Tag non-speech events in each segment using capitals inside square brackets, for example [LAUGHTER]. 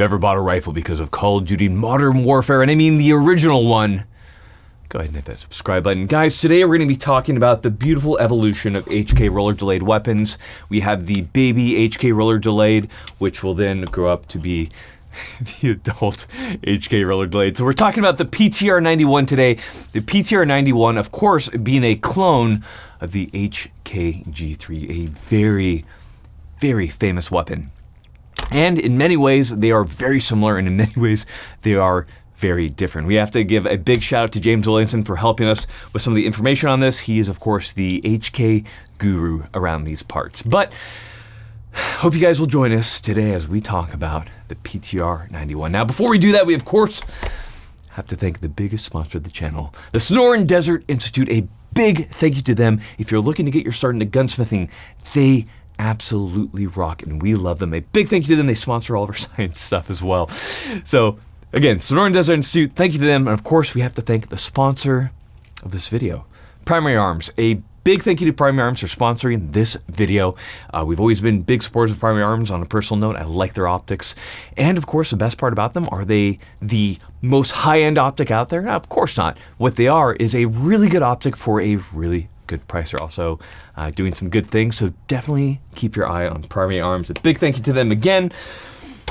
you've ever bought a rifle because of Call of Duty Modern Warfare, and I mean the original one, go ahead and hit that subscribe button. Guys, today we're going to be talking about the beautiful evolution of HK roller delayed weapons. We have the baby HK roller delayed, which will then grow up to be [LAUGHS] the adult HK roller delayed. So we're talking about the PTR 91 today. The PTR 91, of course, being a clone of the HKG3, a very, very famous weapon. And in many ways, they are very similar, and in many ways, they are very different. We have to give a big shout out to James Williamson for helping us with some of the information on this. He is, of course, the HK guru around these parts. But hope you guys will join us today as we talk about the PTR 91. Now, before we do that, we, of course, have to thank the biggest sponsor of the channel, the Sonoran Desert Institute. A big thank you to them. If you're looking to get your start into gunsmithing, they absolutely rock and we love them. A big thank you to them. They sponsor all of our [LAUGHS] science stuff as well. So again, Sonoran Desert Institute, thank you to them. And of course, we have to thank the sponsor of this video, Primary Arms, a Big thank you to Primary Arms for sponsoring this video. Uh, we've always been big supporters of Primary Arms on a personal note. I like their optics. And of course, the best part about them, are they the most high-end optic out there? of course not. What they are is a really good optic for a really good price. They're also uh, doing some good things, so definitely keep your eye on Primary Arms. A big thank you to them again.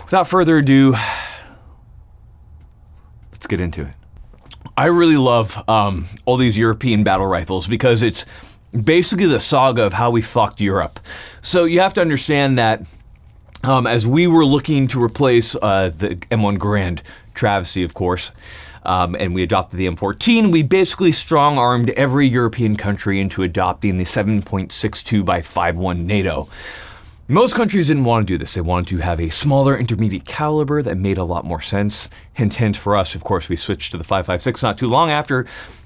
Without further ado, let's get into it. I really love um, all these European battle rifles because it's basically the saga of how we fucked Europe. So you have to understand that um, as we were looking to replace uh, the M1 Garand travesty, of course, um, and we adopted the M14, we basically strong armed every European country into adopting the 7.62 by 5.1 NATO. Most countries didn't want to do this. They wanted to have a smaller intermediate caliber that made a lot more sense. Hint, hint for us, of course, we switched to the 5.56 not too long after.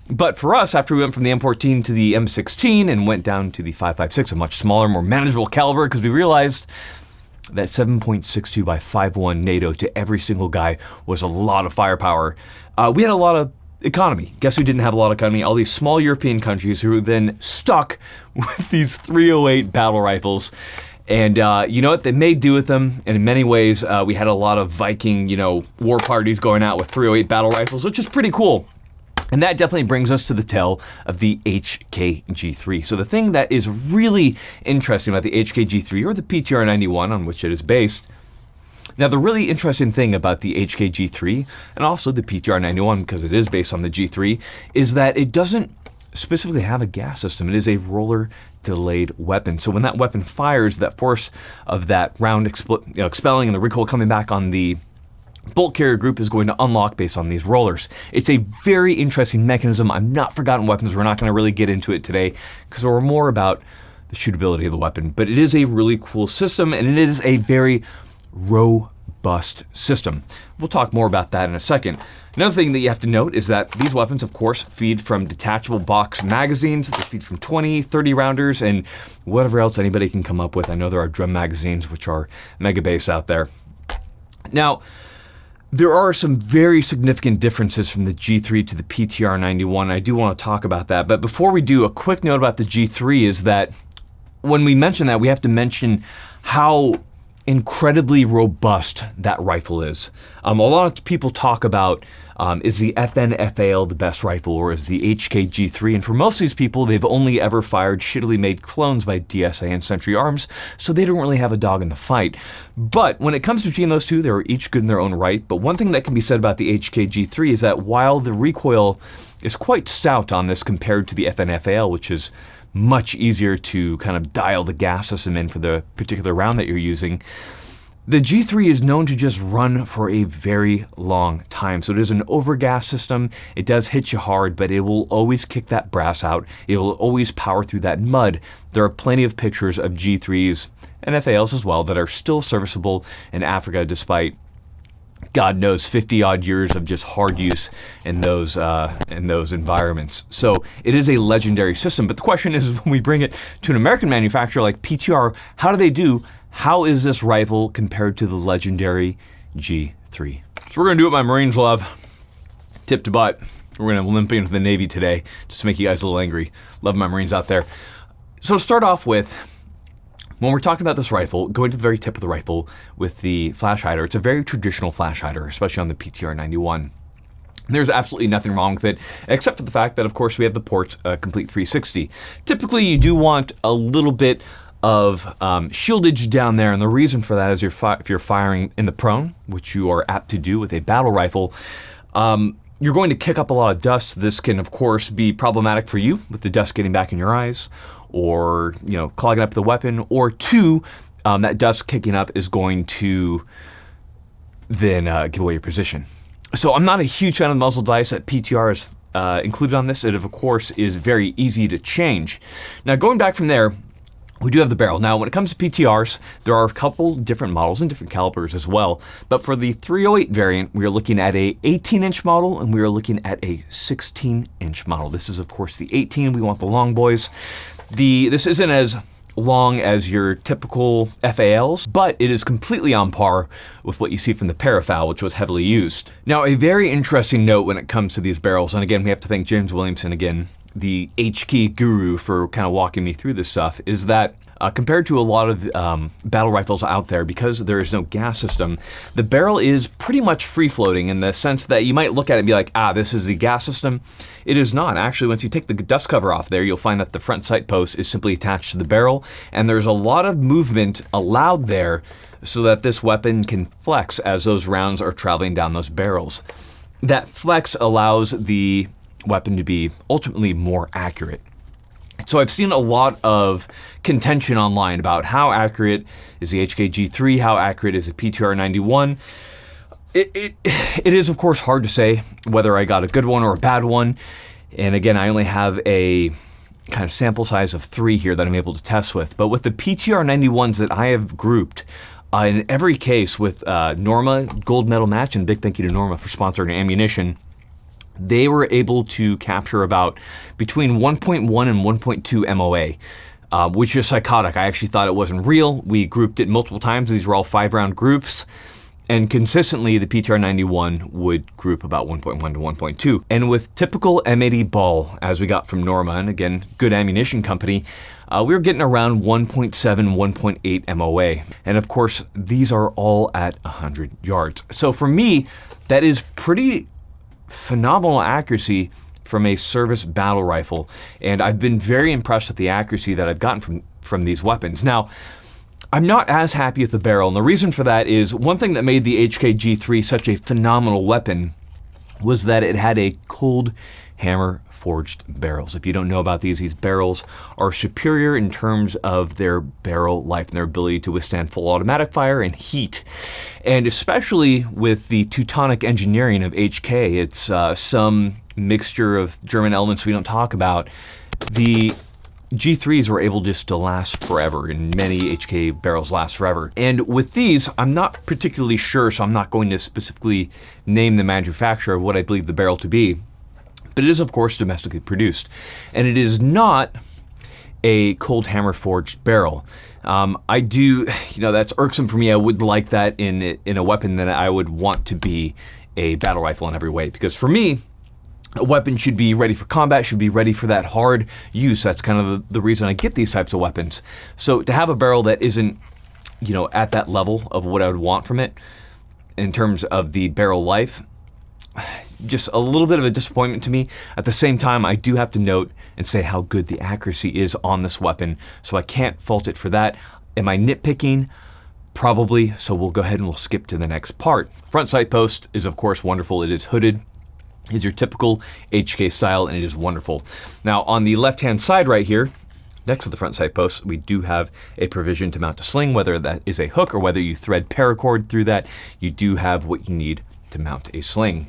But for us, after we went from the M14 to the M16 and went down to the 5.56, a much smaller, more manageable caliber, because we realized that 7.62 by 5.1 NATO to every single guy was a lot of firepower. Uh, we had a lot of economy. Guess who didn't have a lot of economy? All these small European countries who were then stuck [LAUGHS] with these 308 battle rifles. And uh, you know what? They made do with them. And in many ways, uh, we had a lot of Viking, you know, war parties going out with 308 battle rifles, which is pretty cool. And that definitely brings us to the tale of the HKG3. So the thing that is really interesting about the HKG3 or the PTR91 on which it is based now, the really interesting thing about the HKG3 and also the PTR91, because it is based on the G3, is that it doesn't specifically have a gas system. It is a roller delayed weapon. So when that weapon fires, that force of that round you know, expelling and the recoil coming back on the bolt carrier group is going to unlock based on these rollers. It's a very interesting mechanism. I'm not forgotten weapons. We're not going to really get into it today because we're more about the shootability of the weapon. But it is a really cool system and it is a very robust system. We'll talk more about that in a second. Another thing that you have to note is that these weapons, of course, feed from detachable box magazines. They feed from 20, 30 rounders, and whatever else anybody can come up with. I know there are drum magazines, which are mega base out there. Now, there are some very significant differences from the G3 to the PTR 91. I do want to talk about that. But before we do, a quick note about the G3 is that when we mention that, we have to mention how incredibly robust that rifle is. Um, a lot of people talk about um, is the FN-FAL the best rifle or is the HKG3? And for most of these people, they've only ever fired shittily made clones by DSA and Century Arms, so they don't really have a dog in the fight. But when it comes between those two, they're each good in their own right. But one thing that can be said about the HKG3 is that while the recoil is quite stout on this compared to the FN-FAL, which is much easier to kind of dial the gas system in for the particular round that you're using. The G3 is known to just run for a very long time. So it is an overgas system. It does hit you hard, but it will always kick that brass out. It will always power through that mud. There are plenty of pictures of G3s and FALs as well that are still serviceable in Africa despite God knows, 50 odd years of just hard use in those uh, in those environments. So it is a legendary system. But the question is, [LAUGHS] when we bring it to an American manufacturer like PTR, how do they do? How is this rifle compared to the legendary G3? So we're gonna do what my Marines love, tip to butt. We're gonna limp into the Navy today, just to make you guys a little angry. Love my Marines out there. So to start off with, When we're talking about this rifle, going to the very tip of the rifle with the flash hider, it's a very traditional flash hider, especially on the PTR 91. There's absolutely nothing wrong with it, except for the fact that, of course, we have the ports uh, complete 360. Typically, you do want a little bit of um, shieldage down there, and the reason for that is you're if you're firing in the prone, which you are apt to do with a battle rifle, um, you're going to kick up a lot of dust. This can, of course, be problematic for you with the dust getting back in your eyes, or you know, clogging up the weapon, or two, um, that dust kicking up is going to then uh, give away your position. So I'm not a huge fan of the muzzle device that PTR is uh, included on this. It, of course, is very easy to change. Now, going back from there, we do have the barrel. Now, when it comes to PTRs, there are a couple different models and different calibers as well. But for the 308 variant, we are looking at a 18-inch model, and we are looking at a 16-inch model. This is, of course, the 18. We want the long boys. The This isn't as long as your typical FALs, but it is completely on par with what you see from the Parafal, which was heavily used. Now, a very interesting note when it comes to these barrels, and again, we have to thank James Williamson again, the HK guru for kind of walking me through this stuff, is that uh, compared to a lot of um, battle rifles out there, because there is no gas system, the barrel is pretty much free floating in the sense that you might look at it and be like, ah, this is the gas system. It is not. Actually, once you take the dust cover off there, you'll find that the front sight post is simply attached to the barrel, and there's a lot of movement allowed there so that this weapon can flex as those rounds are traveling down those barrels. That flex allows the weapon to be ultimately more accurate. So I've seen a lot of contention online about how accurate is the HKG3, how accurate is the PTR91. It, it, [SIGHS] it is, of course, hard to say whether I got a good one or a bad one. And again, I only have a kind of sample size of three here that I'm able to test with. But with the PTR91s that I have grouped, uh, in every case with uh, Norma Gold Medal Match, and big thank you to Norma for sponsoring ammunition, they were able to capture about between 1.1 and 1.2 MOA. Uh, which is psychotic. I actually thought it wasn't real. We grouped it multiple times. These were all five round groups. And consistently, the PTR 91 would group about 1.1 to 1.2. And with typical M80 ball, as we got from Norma, and again, good ammunition company, uh, we were getting around 1.7, 1.8 MOA. And of course, these are all at 100 yards. So for me, that is pretty phenomenal accuracy from a service battle rifle, and I've been very impressed with the accuracy that I've gotten from, from these weapons. Now, I'm not as happy with the barrel, and the reason for that is one thing that made the HK-G3 such a phenomenal weapon was that it had a cold hammer forged barrels. If you don't know about these, these barrels are superior in terms of their barrel life and their ability to withstand full automatic fire and heat. And especially with the Teutonic engineering of HK, it's uh, some mixture of German elements we don't talk about. The G3s were able just to last forever, and many HK barrels last forever. And with these, I'm not particularly sure, so I'm not going to specifically name the manufacturer of what I believe the barrel to be but it is, of course, domestically produced. And it is not a cold hammer forged barrel. Um, I do, you know, that's irksome for me. I would like that in in a weapon that I would want to be a battle rifle in every way. Because for me, a weapon should be ready for combat, should be ready for that hard use. That's kind of the, the reason I get these types of weapons. So to have a barrel that isn't, you know, at that level of what I would want from it in terms of the barrel life, just a little bit of a disappointment to me. At the same time, I do have to note and say how good the accuracy is on this weapon, so I can't fault it for that. Am I nitpicking? Probably, so we'll go ahead and we'll skip to the next part. Front sight post is of course wonderful. It is hooded, is your typical HK style, and it is wonderful. Now on the left-hand side right here, next to the front sight post, we do have a provision to mount a sling, whether that is a hook or whether you thread paracord through that, you do have what you need to mount a sling.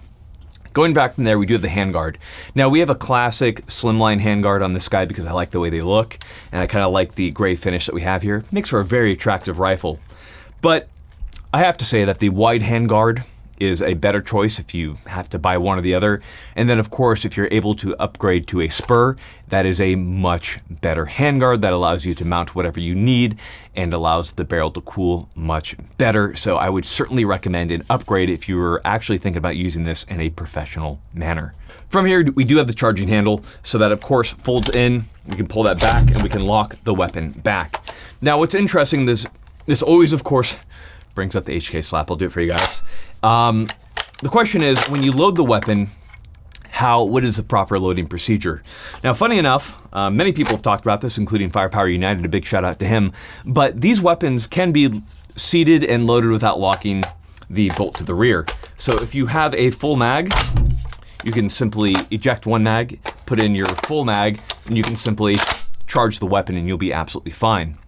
Going back from there, we do have the handguard. Now we have a classic slimline handguard on this guy because I like the way they look, and I kind of like the gray finish that we have here. Makes for a very attractive rifle. But I have to say that the wide handguard is a better choice if you have to buy one or the other. And then of course, if you're able to upgrade to a Spuhr, that is a much better handguard that allows you to mount whatever you need and allows the barrel to cool much better. So I would certainly recommend an upgrade if you were actually thinking about using this in a professional manner. From here, we do have the charging handle, so that of course folds in, we can pull that back and we can lock the weapon back. Now, what's interesting, is this always, of course, brings up the HK slap. I'll do it for you guys. Um, the question is, when you load the weapon, how what is the proper loading procedure? Now, funny enough, uh, many people have talked about this, including Firepower United. A big shout out to him. But these weapons can be seated and loaded without locking the bolt to the rear. So if you have a full mag, you can simply eject one mag, put in your full mag, and you can simply charge the weapon and you'll be absolutely fine.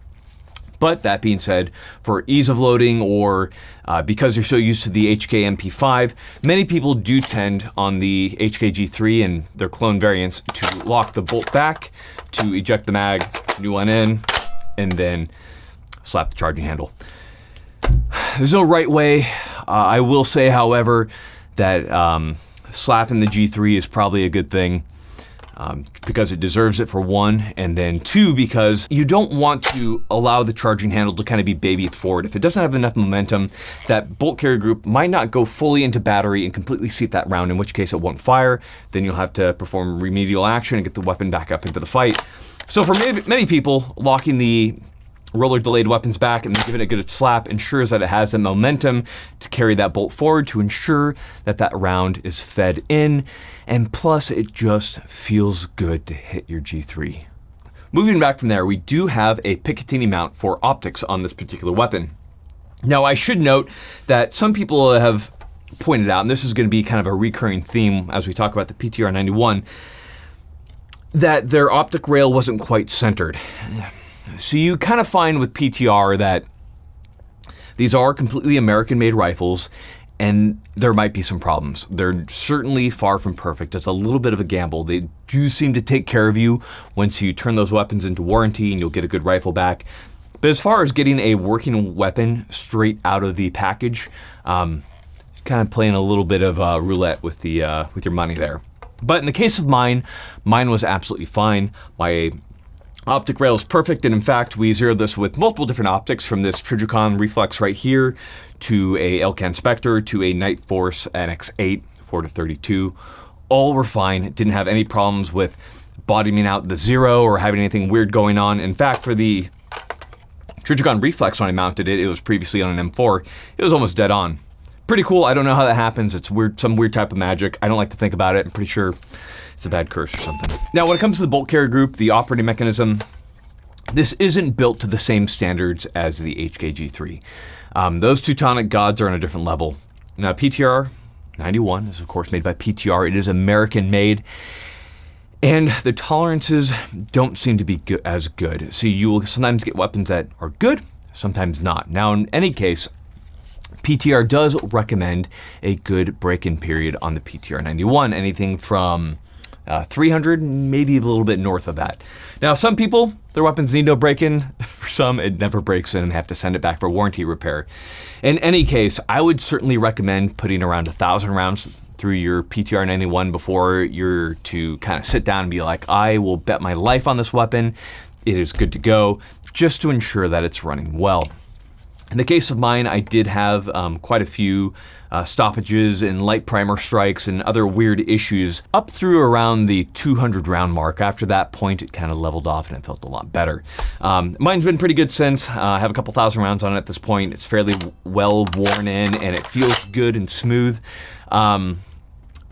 But that being said, for ease of loading or uh, because you're so used to the HK MP5, many people do tend on the HK G3 and their clone variants to lock the bolt back, to eject the mag, new one in, and then slap the charging handle. There's no right way. Uh, I will say, however, that um, slapping the G3 is probably a good thing um, because it deserves it for one, and then two, because you don't want to allow the charging handle to kind of be baby forward. If it doesn't have enough momentum, that bolt carrier group might not go fully into battery and completely seat that round, in which case it won't fire. Then you'll have to perform remedial action and get the weapon back up into the fight. So for many people, locking the roller delayed weapons back and giving it a good slap ensures that it has the momentum to carry that bolt forward to ensure that that round is fed in. And plus, it just feels good to hit your G3. Moving back from there, we do have a Picatinny mount for optics on this particular weapon. Now, I should note that some people have pointed out, and this is going to be kind of a recurring theme as we talk about the PTR 91, that their optic rail wasn't quite centered. So you kind of find with PTR that these are completely American made rifles and there might be some problems. They're certainly far from perfect. It's a little bit of a gamble. They do seem to take care of you once you turn those weapons into warranty and you'll get a good rifle back. But as far as getting a working weapon straight out of the package, um, kind of playing a little bit of uh, roulette with the uh, with your money there. But in the case of mine, mine was absolutely fine. My Optic rail is perfect, and in fact, we zeroed this with multiple different optics from this Trijicon reflex right here to a Elcan Spectre to a Nightforce NX8 4 to 32. All were fine, didn't have any problems with bottoming out the zero or having anything weird going on. In fact, for the Trijicon reflex when I mounted it, it was previously on an M4, it was almost dead on. Pretty cool, I don't know how that happens, it's weird, some weird type of magic. I don't like to think about it, I'm pretty sure it's a bad curse or something. Now, when it comes to the bolt carrier group, the operating mechanism, this isn't built to the same standards as the HKG3. Um, those Teutonic gods are on a different level. Now, PTR 91 is, of course, made by PTR. It is American made. And the tolerances don't seem to be as good. So you will sometimes get weapons that are good, sometimes not. Now, in any case, PTR does recommend a good break-in period on the PTR 91, anything from uh, 300, maybe a little bit north of that. Now, some people, their weapons need no break-in. [LAUGHS] For some, it never breaks in and they have to send it back for warranty repair. In any case, I would certainly recommend putting around a thousand rounds through your PTR 91 before you're to kind of sit down and be like, I will bet my life on this weapon. It is good to go, just to ensure that it's running well. In the case of mine, I did have um, quite a few uh, stoppages and light primer strikes and other weird issues up through around the 200 round mark. After that point, it kind of leveled off and it felt a lot better. Um, mine's been pretty good since. Uh, I have a couple thousand rounds on it at this point. It's fairly well worn in and it feels good and smooth. Um,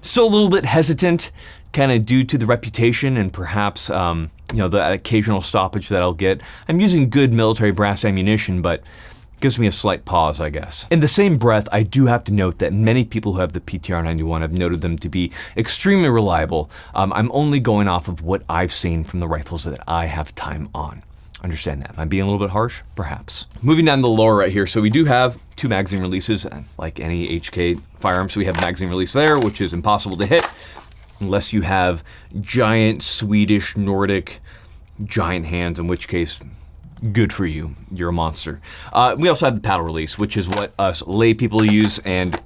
still a little bit hesitant, kind of due to the reputation and perhaps um, you know the occasional stoppage that I'll get. I'm using good military brass ammunition, but gives me a slight pause, I guess. In the same breath, I do have to note that many people who have the PTR 91 have noted them to be extremely reliable. Um, I'm only going off of what I've seen from the rifles that I have time on. Understand that. Am I being a little bit harsh? Perhaps. Moving down the lower right here, so we do have two magazine releases, like any HK firearm. So we have magazine release there, which is impossible to hit unless you have giant Swedish Nordic giant hands, in which case good for you. You're a monster. Uh, we also have the paddle release, which is what us lay people use, and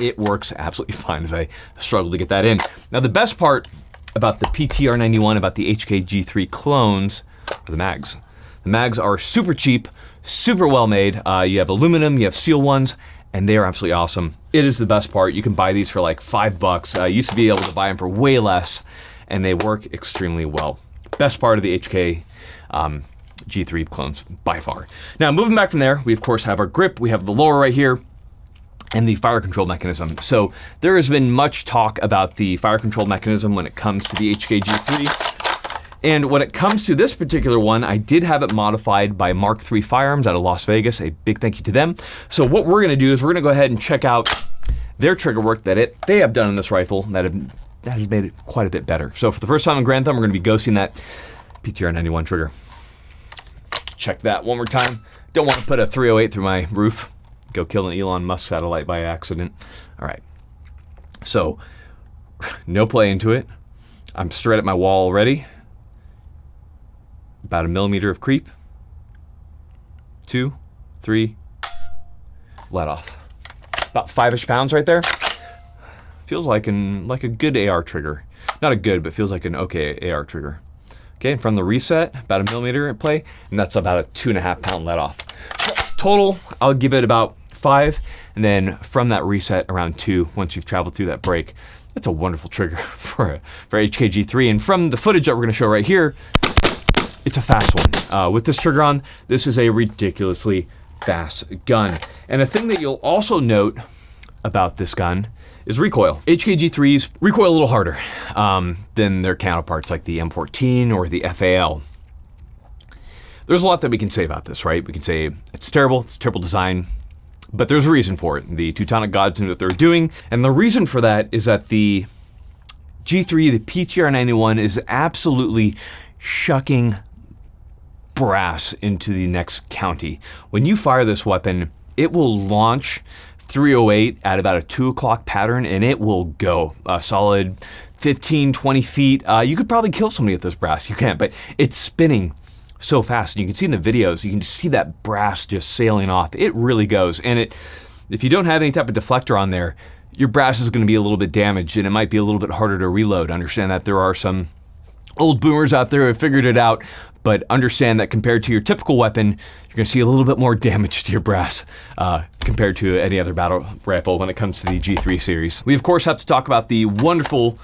it works absolutely [LAUGHS] fine as I struggle to get that in. Now, the best part about the PTR91, about the HKG3 clones, are the mags. The mags are super cheap, super well made. Uh, you have aluminum, you have steel ones, and they are absolutely awesome. It is the best part. You can buy these for like five bucks. I used to be able to buy them for way less, and they work extremely well. Best part of the HK um, G3 clones by far. Now, moving back from there, we of course have our grip, we have the lower right here, and the fire control mechanism. So there has been much talk about the fire control mechanism when it comes to the HKG3. And when it comes to this particular one, I did have it modified by Mark III Firearms out of Las Vegas. A big thank you to them. So what we're gonna do is we're gonna go ahead and check out their trigger work that it they have done in this rifle that have that has made it quite a bit better. So for the first time in Garand Thumb, we're gonna be ghosting that PTR 91 trigger. Check that one more time. Don't want to put a 308 through my roof. Go kill an Elon Musk satellite by accident. All right. So, no play into it. I'm straight at my wall already. About a millimeter of creep. Two, three, let off. About five-ish pounds right there. Feels like an like a good AR trigger. Not a good, but feels like an okay AR trigger. Okay, and from the reset, about a millimeter at play, and that's about a two and a half pound let off. Total, I'll give it about five, and then from that reset, around two, once you've traveled through that break. That's a wonderful trigger [LAUGHS] for, for HKG3. And from the footage that we're gonna show right here, it's a fast one. Uh, with this trigger on, this is a ridiculously fast gun. And a thing that you'll also note about this gun is recoil. HKG3s recoil a little harder um, than their counterparts like the M14 or the FAL. There's a lot that we can say about this, right? We can say it's terrible, it's terrible design, but there's a reason for it. The Teutonic gods knew what they're doing, and the reason for that is that the G3, the PTR91, is absolutely shucking brass into the next county. When you fire this weapon, it will launch 308 at about a 2 o'clock pattern and it will go a solid 15, 20 feet. Uh, you could probably kill somebody with this brass. You can't, but it's spinning so fast. And you can see in the videos, you can just see that brass just sailing off. It really goes. And it, if you don't have any type of deflector on there, your brass is going to be a little bit damaged and it might be a little bit harder to reload. Understand that there are some old boomers out there who figured it out but understand that compared to your typical weapon, you're to see a little bit more damage to your brass uh, compared to any other battle rifle when it comes to the G3 series. We of course have to talk about the wonderful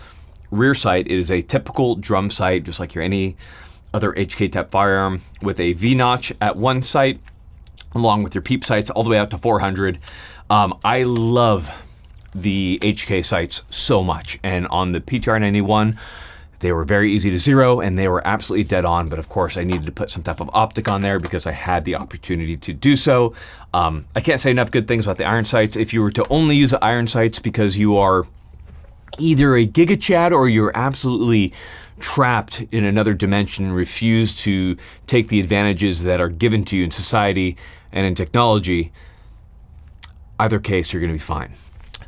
rear sight. It is a typical drum sight, just like your any other HK type firearm with a V notch at one sight, along with your peep sights all the way out to 400. Um, I love the HK sights so much, and on the PTR 91. They were very easy to zero and they were absolutely dead on, but of course I needed to put some type of optic on there because I had the opportunity to do so. Um, I can't say enough good things about the iron sights. If you were to only use the iron sights because you are either a Giga Chad or you're absolutely trapped in another dimension and refuse to take the advantages that are given to you in society and in technology, either case, you're going to be fine.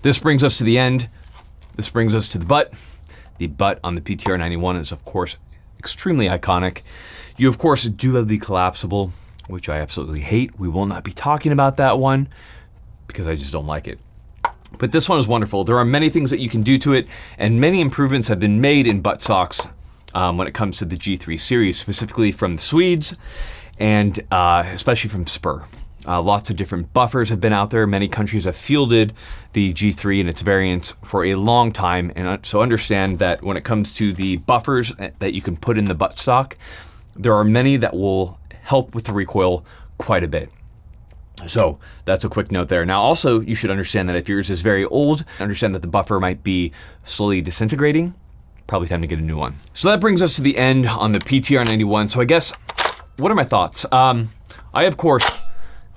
This brings us to the end. This brings us to the butt. The butt on the PTR 91 is, of course, extremely iconic. You, of course, do have the collapsible, which I absolutely hate. We will not be talking about that one because I just don't like it. But this one is wonderful. There are many things that you can do to it, and many improvements have been made in buttstocks um, when it comes to the G3 series, specifically from the Swedes and uh, especially from Spuhr. Uh, lots of different buffers have been out there. Many countries have fielded the G3 and its variants for a long time. And uh, so understand that when it comes to the buffers that you can put in the buttstock, there are many that will help with the recoil quite a bit. So that's a quick note there. Now also you should understand that if yours is very old, understand that the buffer might be slowly disintegrating. Probably time to get a new one. So that brings us to the end on the PTR 91. So I guess, what are my thoughts? Um, I of course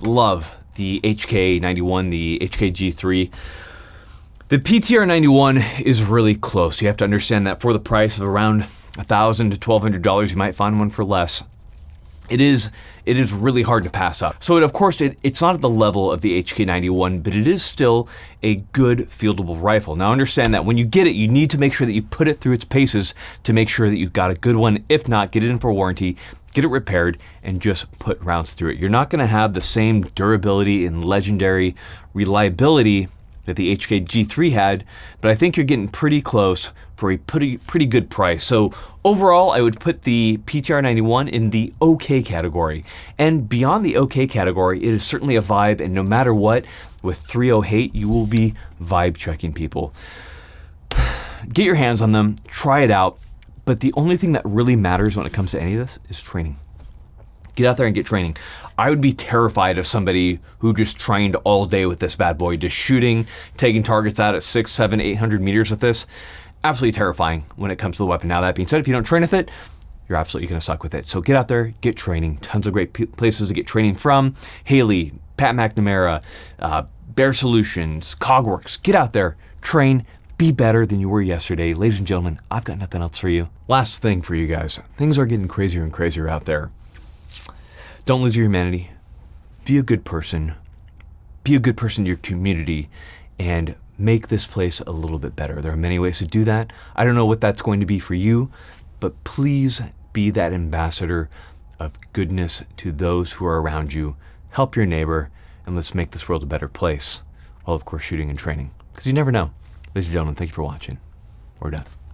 love the HK91, the HKG3. The PTR91 is really close. You have to understand that for the price of around 1,000 to $1,200, you might find one for less. It is it is really hard to pass up. So it, of course, it, it's not at the level of the HK91, but it is still a good fieldable rifle. Now understand that when you get it, you need to make sure that you put it through its paces to make sure that you've got a good one. If not, get it in for warranty get it repaired, and just put rounds through it. You're not going to have the same durability and legendary reliability that the HK G3 had, but I think you're getting pretty close for a pretty pretty good price. So overall, I would put the PTR91 in the OK category. And beyond the OK category, it is certainly a vibe, and no matter what, with 308, you will be vibe checking people. [SIGHS] Get your hands on them, try it out, but the only thing that really matters when it comes to any of this is training. Get out there and get training. I would be terrified of somebody who just trained all day with this bad boy, just shooting, taking targets out at six, seven, eight hundred meters with this. Absolutely terrifying when it comes to the weapon. Now, that being said, if you don't train with it, you're absolutely going to suck with it. So get out there, get training. Tons of great places to get training from. Haley, Pat McNamara, uh, Bear Solutions, Cogworks. Get out there, train, be better than you were yesterday. Ladies and gentlemen, I've got nothing else for you. Last thing for you guys things are getting crazier and crazier out there. Don't lose your humanity. Be a good person. Be a good person to your community and make this place a little bit better. There are many ways to do that. I don't know what that's going to be for you, but please be that ambassador of goodness to those who are around you. Help your neighbor, and let's make this world a better place. While, of course, shooting and training. Because you never know. Ladies and gentlemen, thank you for watching. We're done.